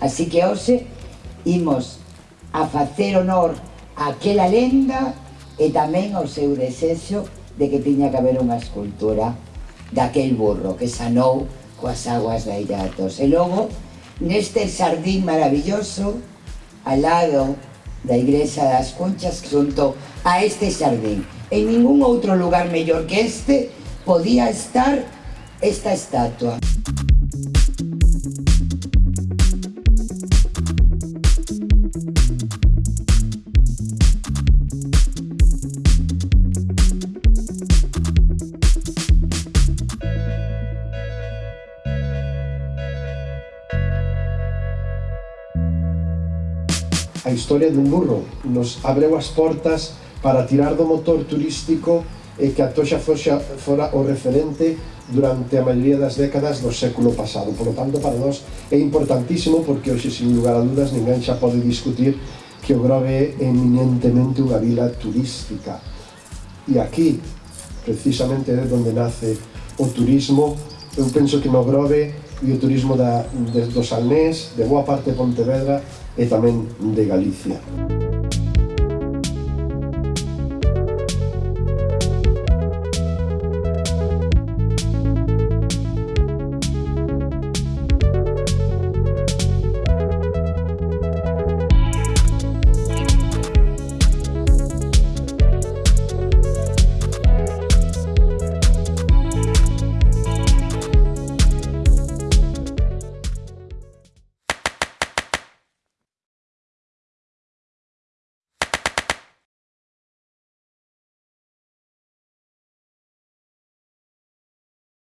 Así que hoxe imos a facer honor a aquela lenda e tamén ao seu desexo de que tiña que haber unha escultura daquel burro que sanou coas aguas da Illa E logo, neste sardín maravilloso, al lado da Igrexa das Conchas, junto a este sardín. En ningún outro lugar mellor que este podía estar esta estatua. a historia dun burro. Nos abreu as portas para tirar do motor turístico e que a toxa foxa, fora o referente durante a maioría das décadas do século pasado. Por lo tanto, para nós é importantísimo porque hoxe, sin lugar a dudas, ninguén xa pode discutir que o Grove é eminentemente unha vila turística. E aquí, precisamente, é onde nace o turismo. Eu penso que no Grove e o turismo da, de, do Salnés, de boa parte de Pontevedra e tamén de Galicia.